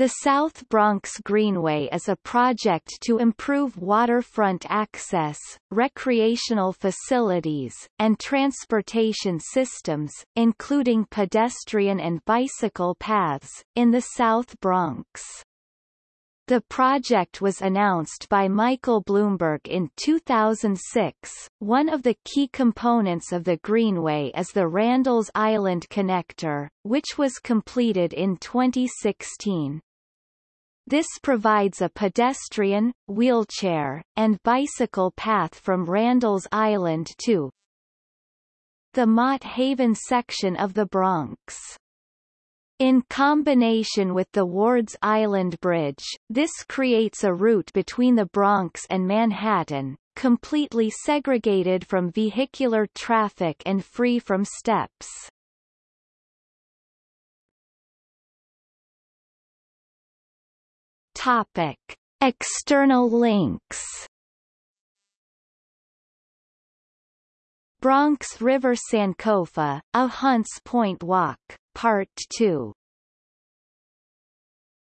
The South Bronx Greenway is a project to improve waterfront access, recreational facilities, and transportation systems, including pedestrian and bicycle paths, in the South Bronx. The project was announced by Michael Bloomberg in 2006. One of the key components of the Greenway is the Randall's Island Connector, which was completed in 2016. This provides a pedestrian, wheelchair, and bicycle path from Randall's Island to the Mott Haven section of the Bronx. In combination with the Wards Island Bridge, this creates a route between the Bronx and Manhattan, completely segregated from vehicular traffic and free from steps. Topic: External links. Bronx River Sankofa, a Hunts Point Walk, Part 2